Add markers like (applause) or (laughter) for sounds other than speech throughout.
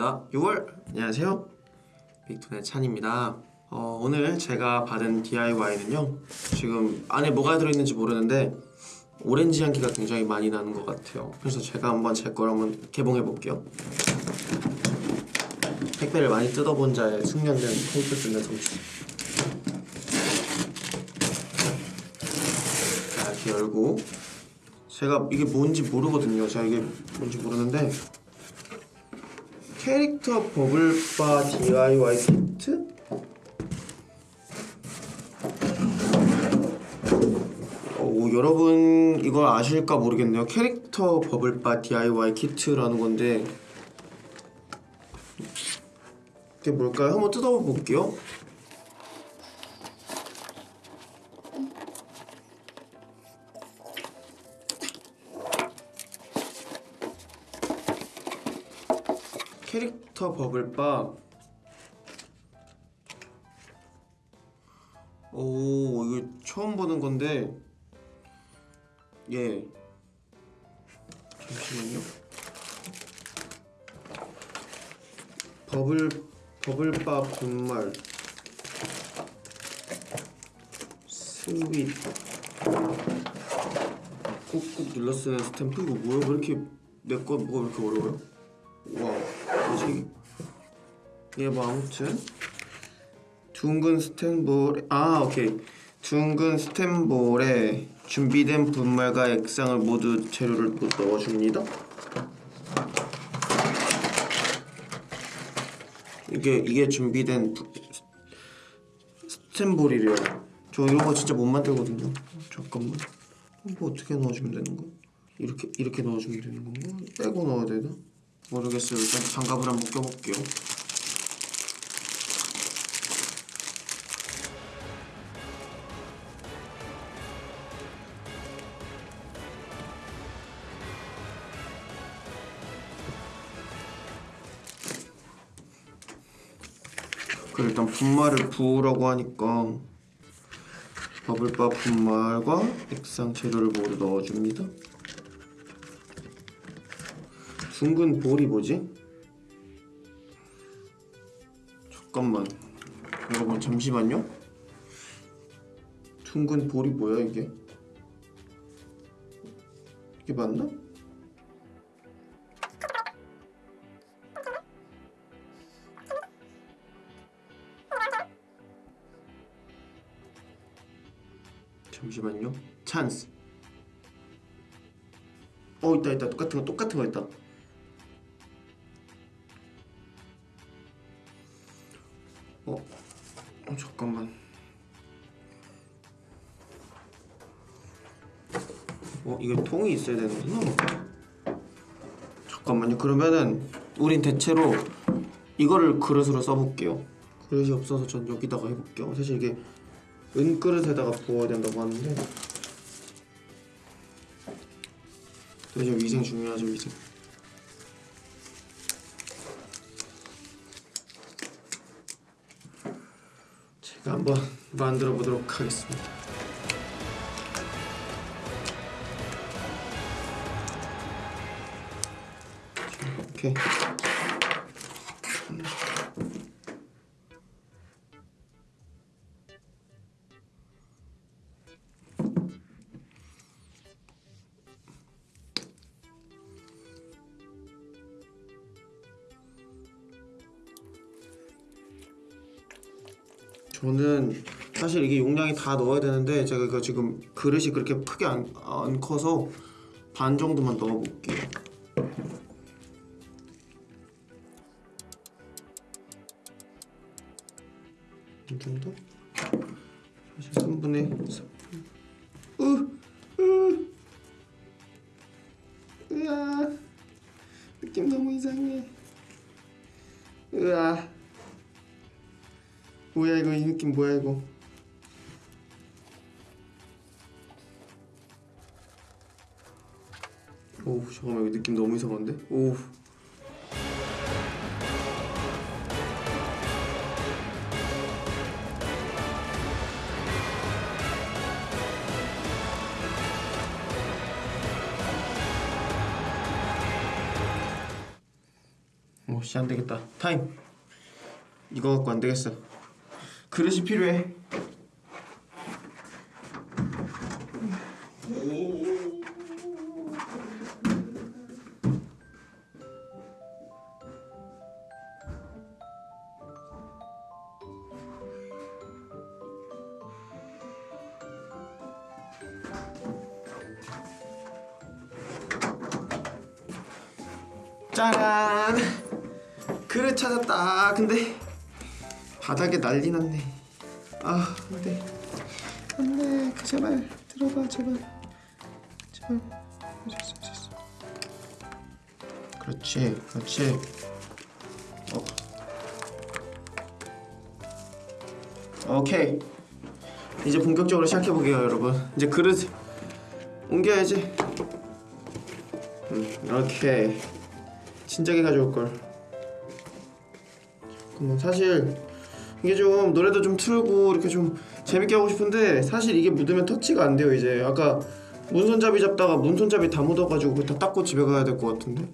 반갑습니다. 6월 안녕하세요. 빅톤의 찬입니다. 어, 오늘 제가 받은 DIY는요. 지금 안에 뭐가 들어있는지 모르는데 오렌지 향기가 굉장히 많이 나는 것 같아요. 그래서 제가 한번 제 걸 한번 개봉해 볼게요. 택배를 많이 뜯어본 자의 숙련된 테이프 뜯는 솜씨. 자, 이렇게 열고 제가 이게 뭔지 모르거든요. 제가 이게 뭔지 모르는데 캐릭터 버블바 DIY 키트? 어, 여러분 이걸 아실까 모르겠네요. 캐릭터 버블바 DIY 키트라는 건데 이게 뭘까요? 한번 뜯어볼게요. 캐릭터 bubble bar 오 이거 처음 보는 건데. 예. 잠시만요. bubble bubble bar 분말. sweet 꾹꾹 눌러 쓰는 스탬프 이거 뭐야 왜 이렇게 내 거 뭐가 왜 이렇게 어려워요? 와 뭐지? 얘뭐 아무튼 둥근 스탠볼에 아 오케이 둥근 스탠볼에 준비된 분말과 액상을 모두 재료를 또 넣어줍니다 이게 이게 준비된 부- 스탠볼이래요 저 이런 거 진짜 못 만들거든요 잠깐만 뭐 어떻게 넣어주면 되는 거야? 이렇게 이렇게 넣어주면 되는 건가? 빼고 넣어야 되나? 모르겠어요. 일단 장갑을 한번 껴볼게요. 그 일단 분말을 부으라고 하니까 버블바 분말과 액상 재료를 모두 넣어줍니다. 둥근 볼이 뭐지? 잠깐만 여러분 잠시만요 둥근 볼이 뭐야 이게? 이게 맞나? 잠시만요 찬스 어 있다 있다 똑같은 거 똑같은 거 있다 어, 어 잠깐만. 어 이게 통이 있어야 되는구나. 잠깐만요. 그러면은 우린 대체로 이거를 그릇으로 써볼게요. 그릇이 없어서 전 여기다가 해볼게요. 사실 이게 은 그릇에다가 부어야 된다고 하는데 되게 위생 중요하죠 위생. 제가 한번 만들어 보도록 하겠습니다. 오케이. 다 넣어야 되는데 제가 이거 지금 그릇이 그렇게 크게 안, 안 커서 반 정도만 넣어볼게요. 이 정도? 사실 3분의 3. 으, 으, 으아, 느낌 너무 이상해. 으아. 뭐야 이거 이 느낌 뭐야 이거 느낌 너무 이상한데? 오와 오씨 안되겠다. 타임. 이거 갖고 안되겠어. 그릇이 필요해 근데? 바닥에 난리 났네. 아 안돼 안돼 그 제발 들어가 제발. 제발. 할수 있어. 그렇지 그렇지. 어. 오케이. 이제 본격적으로 시작해 보게요 여러분. 이제 그릇 옮겨야지. 음, 오케이. 진작에 가져올 걸. 그럼 사실 이게 좀 노래도 좀 틀고 이렇게 좀 재밌게 하고 싶은데 사실 이게 묻으면 터치가 안 돼요 이제. 아까 문손잡이 잡다가 문손잡이 다 묻어가지고 다 닦고 집에 가야 될 것 같은데.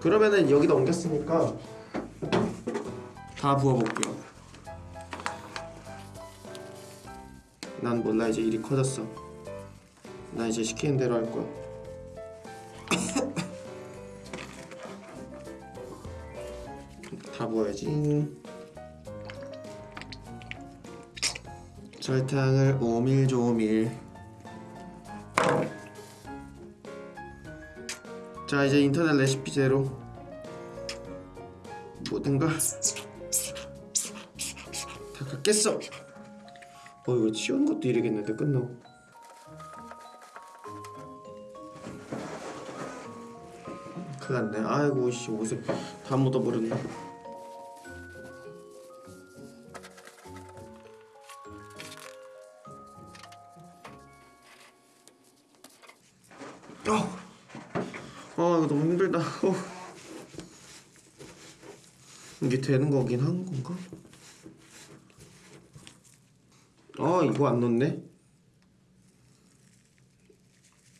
그러면은 여기다 옮겼으니까 다 부어볼게요. 난 몰라 이제 일이 커졌어. 나 이제 시키는 대로 할 거야 다 부어야지. 설탕을 오밀조밀. 자 이제 인터넷 레시피대로 모든 걸다 갖겠어. 어 이거 치우는 것도 이러겠는데 끝나고 큰일 났네. 아이고 씨 옷에 다 묻어버렸네 어, 아 이거 너무 힘들다. 어. 이게 되는 거긴 한 건가? 아 이거 안 넣네.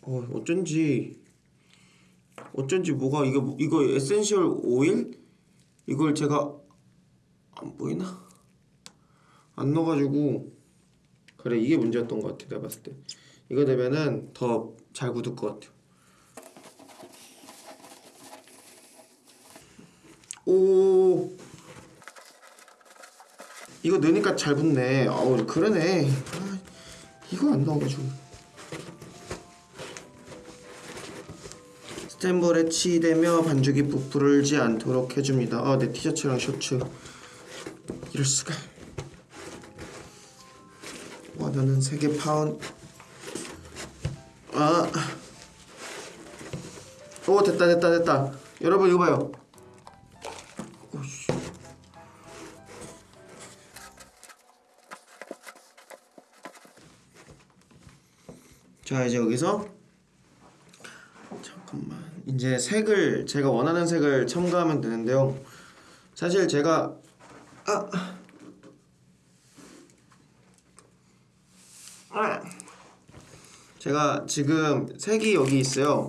어 어쩐지 어쩐지 뭐가 이거 이거 essential oil 이걸 제가 안 보이나? 안 넣어가지고 그래 이게 문제였던 것 같아 내가 봤을 때 이거 되면은 더 잘 굳을 것 같아. 오. 이거 넣으니까 잘 붙네. 아우 그러네. 아, 이거 안 나와가지고. 스탠볼에 치대며 반죽이 부풀지 않도록 해줍니다. 아내 티셔츠랑 셔츠. 이럴 수가. 원하는 세개 파운. 아. 오 됐다 됐다 됐다. 여러분 이거 봐요 자 이제 여기서 잠깐만. 이제 색을 제가 원하는 색을 첨가하면 되는데요. 사실 제가 아, 아. 제가 지금 색이 여기 있어요.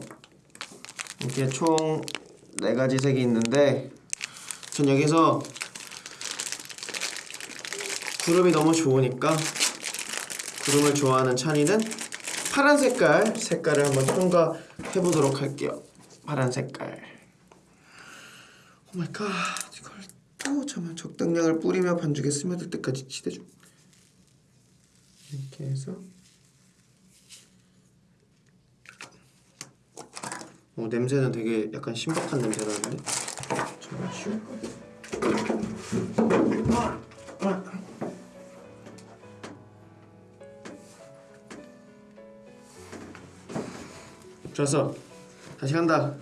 이렇게 총 네 가지 색이 있는데 전 여기서 구름이 너무 좋으니까 구름을 좋아하는 찬이는 파란 색깔 색깔을 한번 첨가해 보도록 할게요. 파란 색깔. oh my god 이걸 또 잠깐 적당량을 뿌리며 반죽에 스며들 때까지 치대줘. 이렇게 해서. 어, 냄새는 되게 약간 신박한 냄새 나는데 잠시만 좋았어 다시 간다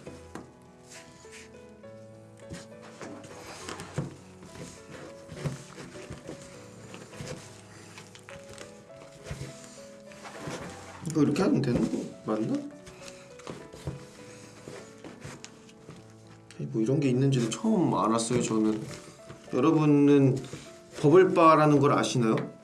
이거 이렇게 하면 되는 거 맞나? 뭐 이런 게 있는지도 처음 알았어요 저는 여러분은 버블바라는 걸 아시나요?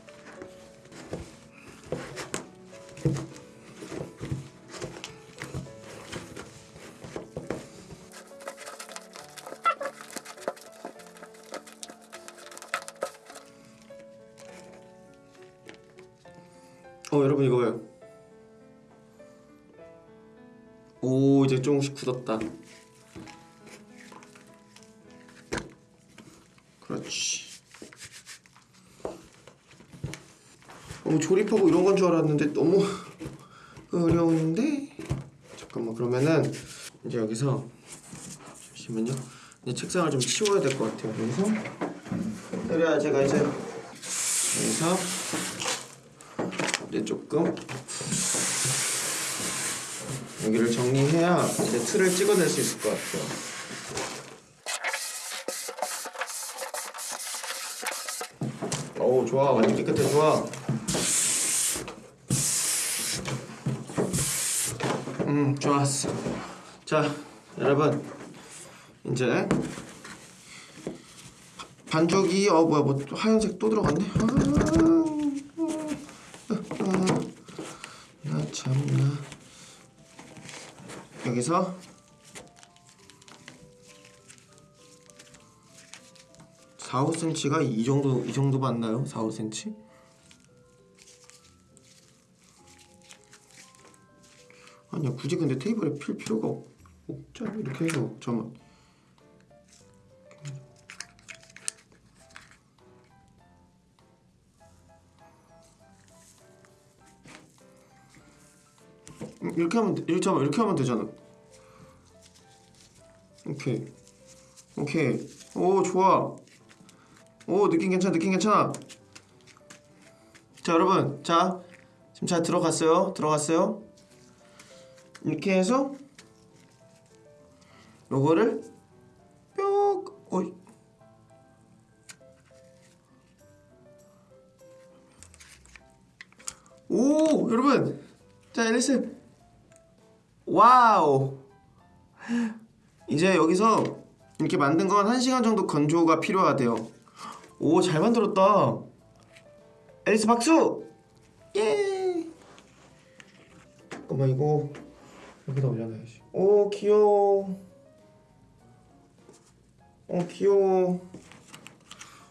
어 여러분 이거 봐요. 오 이제 조금씩 굳었다. 그렇지. 어, 조립하고 이런 건 줄 알았는데 너무 (laughs) 어려운데? 잠깐만 그러면은 이제 여기서 잠시만요. 이제 책상을 좀 치워야 될 것 같아요. 여기서 그래야 제가 이제 여기서 이제 조금 여기를 정리해야 이제 틀을 찍어낼 수 있을 것 같아요. 오 좋아 완전 깨끗해 좋아. 음 좋았어. 자 여러분 이제 반죽이 어 뭐야 뭐또 하얀색 또 들어갔네. 아, 나 참나. 여기서 사, 5cm가 이 정도 이 정도 맞나요? 4, 5cm? 아니야 굳이 근데 테이블에 필 필요가 없, 없잖아 이렇게 해서 잠만 음, 이렇게 하면 돼. 이렇게 하면 이렇게 하면 되잖아. 오케이. 오케이. 오 좋아. 오 느낌 괜찮아. 느낌 괜찮아. 자 여러분, 자 지금 잘 들어갔어요. 들어갔어요. 이렇게 해서 요거를 뿅. 어이. 오 여러분, 자 앨리스. wow. 이제 여기서 이렇게 만든 건 1시간 정도 건조가 필요하대요. 오, 잘 만들었다. 앨리스 박수! 예! 잠깐만 이거 여기다 올려놔야지. 오, 귀여워. 어, 귀여워.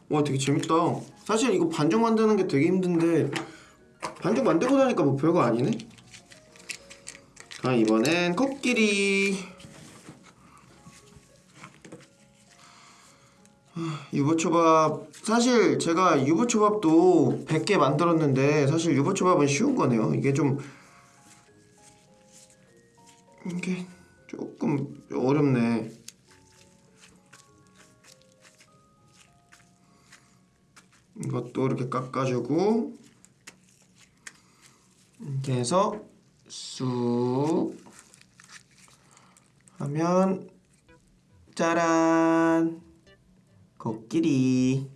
와, 되게 재밌다. 사실 이거 반죽 만드는 게 되게 힘든데 반죽 만들고 나니까 뭐 별거 아니네? 자 이번엔 코끼리 유부초밥 사실 제가 유부초밥도 100개 만들었는데 사실 유부초밥은 쉬운 거네요. 이게 좀 이게 조금 어렵네. 이것도 이렇게 깎아주고 이렇게 해서 쑥 하면 짜란 코끼리.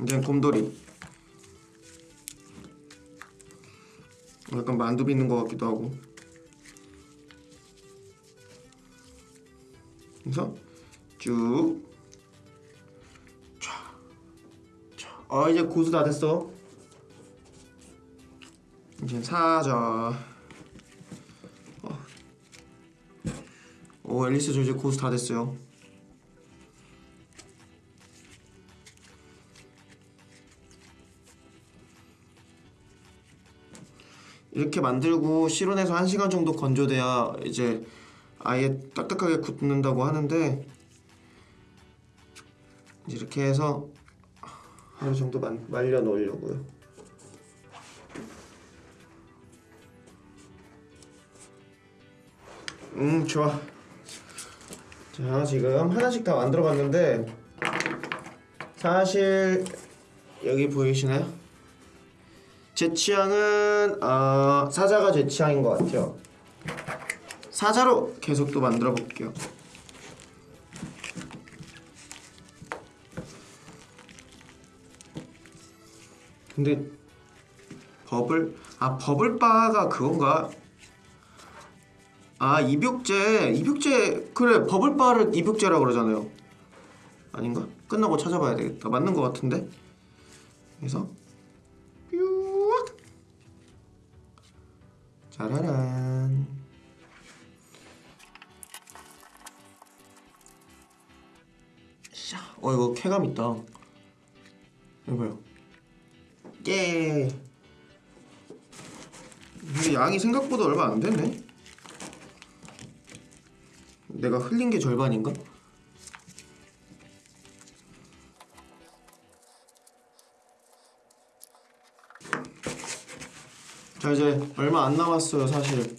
이제 곰돌이. 약간 만두 빚는 것 같기도 하고. 그래서 쭉. 어 이제 고수 다 됐어. 이제 사자. 오 앨리스 저 이제 고수 다 됐어요. 이렇게 만들고 실온에서 1시간 정도 건조돼야 이제 아예 딱딱하게 굳는다고 하는데 이렇게 해서 하루 정도 만, 말려 놓으려고요. 음 좋아 자 지금 하나씩 다 만들어 봤는데 사실 여기 보이시나요? 제 취향은 어, 사자가 제 취향인 것 같아요. 사자로 계속 또 만들어 볼게요. 근데 버블 아 버블바가 그건가 아 입욕제 입욕제 그래 버블바를 입욕제라 그러잖아요 아닌가? 끝나고 찾아봐야 되겠다 맞는 것 같은데 그래서 뾰 짜라란 샤. 어 이거 쾌감 있다 이거 봐요 예. 근데 양이 생각보다 얼마 안 되네. 내가 흘린 게 절반인가? 자 이제 얼마 안 남았어요 사실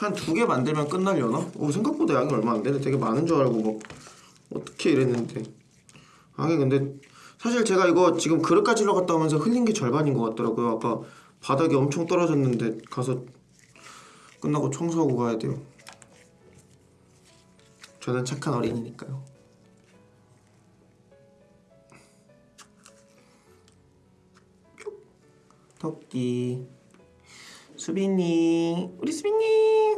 한 두 개 만들면 끝날려나? 오 생각보다 양이 얼마 안 되네 되게 많은 줄 알고 뭐 어떻게 이랬는데 아니 근데 사실 제가 이거 지금 그릇 가지러 갔다 오면서 흘린 게 절반인 것 같더라고요 아까 바닥이 엄청 떨어졌는데 가서 끝나고 청소하고 가야 돼요. 저는 착한 어린이니까요. 토끼. 수빈이. 우리 수빈이.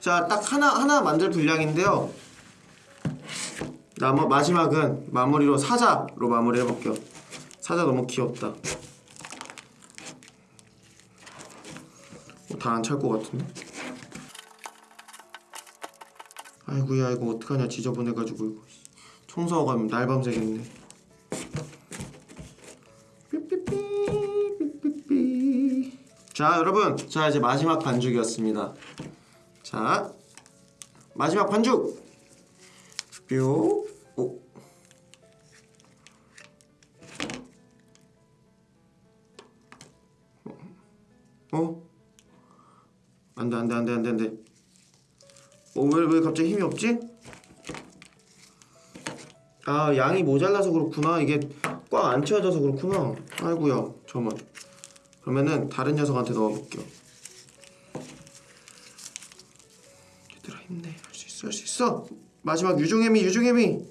자 딱 하나 하나 만들 분량인데요. 나머 마지막은 마무리로 사자로 마무리 해볼게요. 사자 너무 귀엽다 다 안 찰 것 같은데? 아이고야 이거 어떡하냐. 지저분해가지고. 이거 청소하고 가면 날밤 새겠네. 자 여러분. 자 이제 마지막 반죽이었습니다. 자 마지막 반죽. 뾰 오. 어? 안돼 안돼 안돼 안돼 안돼. 어왜 왜 갑자기 힘이 없지? 아 양이 모자라서 그렇구나. 이게 꽉 안 채워져서 그렇구나. 아이고야 저만. 그러면은 다른 녀석한테 넣어볼게요. 얘들아 힘내. 할 수 있어 할 수 있어. 마지막 유종애미 유종애미.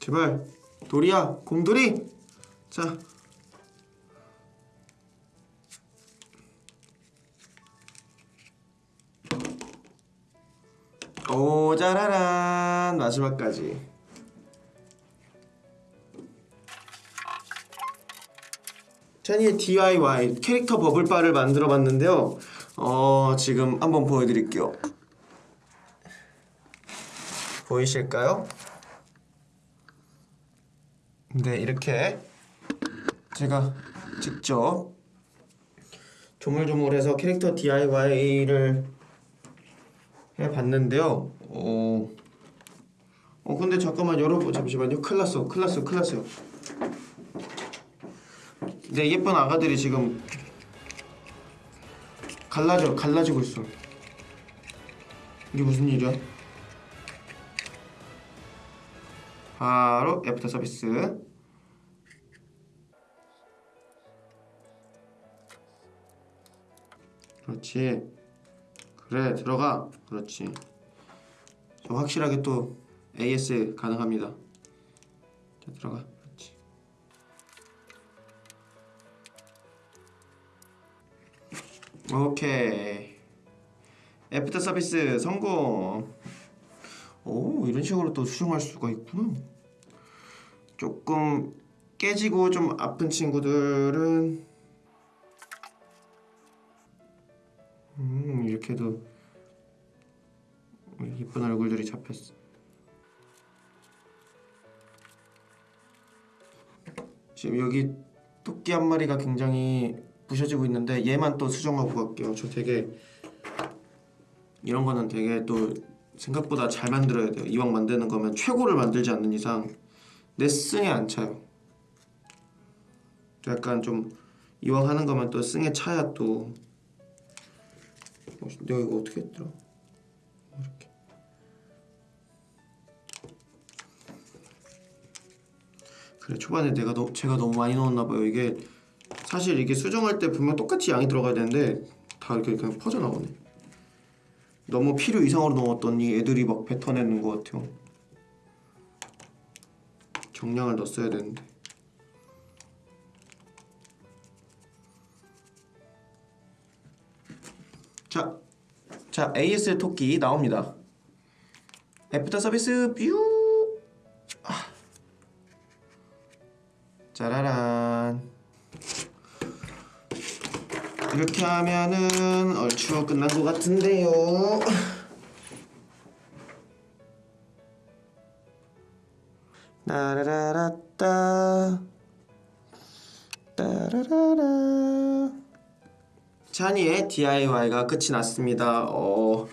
제발 돌이야 곰돌이. 자 오자라란 마지막까지. 찬이의 DIY 캐릭터 버블바를 만들어 봤는데요. 어 지금 한번 보여드릴게요. 보이실까요? 네 이렇게 제가 직접 조물조물해서 캐릭터 DIY를 해봤는데요. 어, 어 근데 잠깐만 여러분 잠시만요. 큰일 났어, 큰일 났어, 큰일 났어요. 내 예쁜 아가들이 지금 갈라져, 갈라지고 있어. 이게 무슨 일이야? 바로 애프터 서비스. 그렇지. 그래 들어가. 그렇지. 저 확실하게 또 AS 가능합니다. 자 들어가. 그렇지. 오케이. 애프터 서비스 성공. 오 이런 식으로 또 수정할 수가 있구나. 조금 깨지고 좀 아픈 친구들은 이렇게도 예쁜 얼굴들이 잡혔어. 지금 여기 토끼 한 마리가 굉장히 부셔지고 있는데 얘만 또 수정하고 갈게요. 저 되게 이런 거는 되게 또 생각보다 잘 만들어야 돼요. 이왕 만드는 거면 최고를 만들지 않는 이상 내 승에 안 차요. 또 약간 좀 이왕 하는 거면 또 승에 차야 또 어, 내가 이거 어떻게 했더라? 어, 이렇게. 그래 초반에 내가 너, 제가 너무 많이 넣었나 봐요. 이게 사실 이게 수정할 때 분명 똑같이 양이 들어가야 되는데 다 이렇게 그냥 퍼져 나오네. 너무 필요 이상으로 넣었더니 애들이 막 뱉어내는 것 같아요. 정량을 넣었어야 되는데 자, 자 AS 토끼 나옵니다. 애프터 서비스 view. 아. 짜라란. 이렇게 하면은 얼추 끝난 것 같은데요. 나라라라따 따라라라 찬이의 DIY가 끝이 났습니다. 어,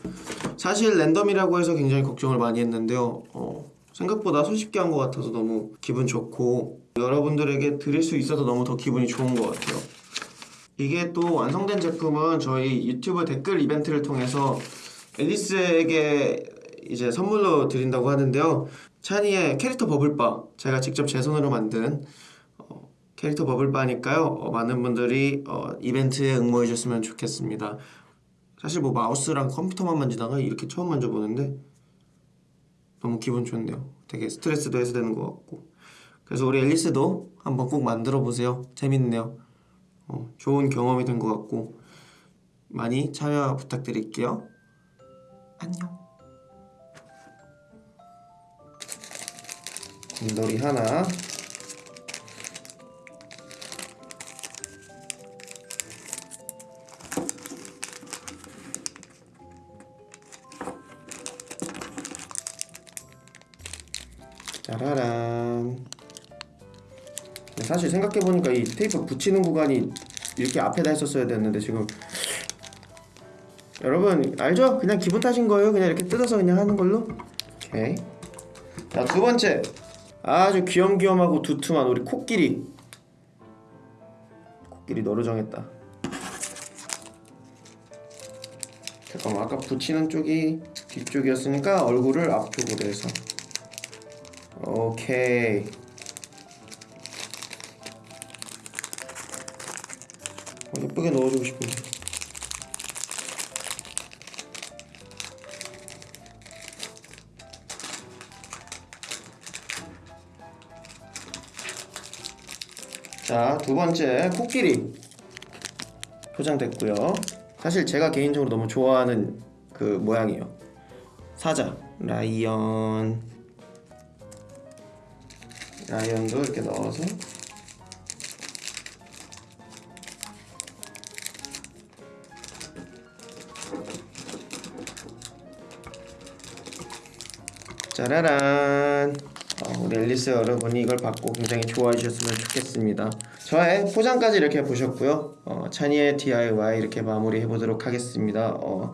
사실 랜덤이라고 해서 굉장히 걱정을 많이 했는데요. 어, 생각보다 손쉽게 한 것 같아서 너무 기분 좋고 여러분들에게 드릴 수 있어서 너무 더 기분이 좋은 것 같아요. 이게 또 완성된 제품은 저희 유튜브 댓글 이벤트를 통해서 앨리스에게 이제 선물로 드린다고 하는데요. 찬이의 캐릭터 버블바 제가 직접 제 손으로 만든 어, 캐릭터 버블바니까요. 어, 많은 분들이 어, 이벤트에 응모해 주셨으면 좋겠습니다. 사실 뭐 마우스랑 컴퓨터만 만지다가 이렇게 처음 만져보는데 너무 기분 좋네요. 되게 스트레스도 해소되는 것 같고 그래서 우리 앨리스도 한번 꼭 만들어 보세요. 재밌네요. 어, 좋은 경험이 된 것 같고 많이 참여 부탁드릴게요. 안녕. 곰돌이 하나. 사실 생각해보니까 이 테이프 붙이는 구간이 이렇게 앞에다 했었어야 됐는데 지금 여러분 알죠? 그냥 기분 탓인 거예요. 그냥 이렇게 뜯어서 그냥 하는 걸로. 오케이. 자 두 번째 아주 귀염귀염하고 두툼한 우리 코끼리. 코끼리 너로 정했다. 잠깐만 아까 붙이는 쪽이 뒤쪽이었으니까 얼굴을 앞쪽으로 해서. 오케이. 예쁘게 넣어주고 싶은데. 자, 두 번째 코끼리 포장됐고요. 사실 제가 개인적으로 너무 좋아하는 그 모양이에요. 사자, 라이언, 라이언도 이렇게 넣어서 짜라란. 어, 우리 앨리스 여러분이 이걸 받고 굉장히 좋아해 주셨으면 좋겠습니다. 저의 포장까지 이렇게 보셨고요. 어, 찬이의 DIY 이렇게 마무리해 보도록 하겠습니다. 어,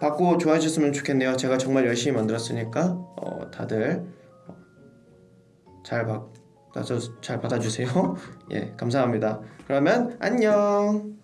받고 좋아해 주셨으면 좋겠네요. 제가 정말 열심히 만들었으니까 어, 다들 어, 잘 받, 잘 받아주세요. (laughs) 예 감사합니다. 그러면 안녕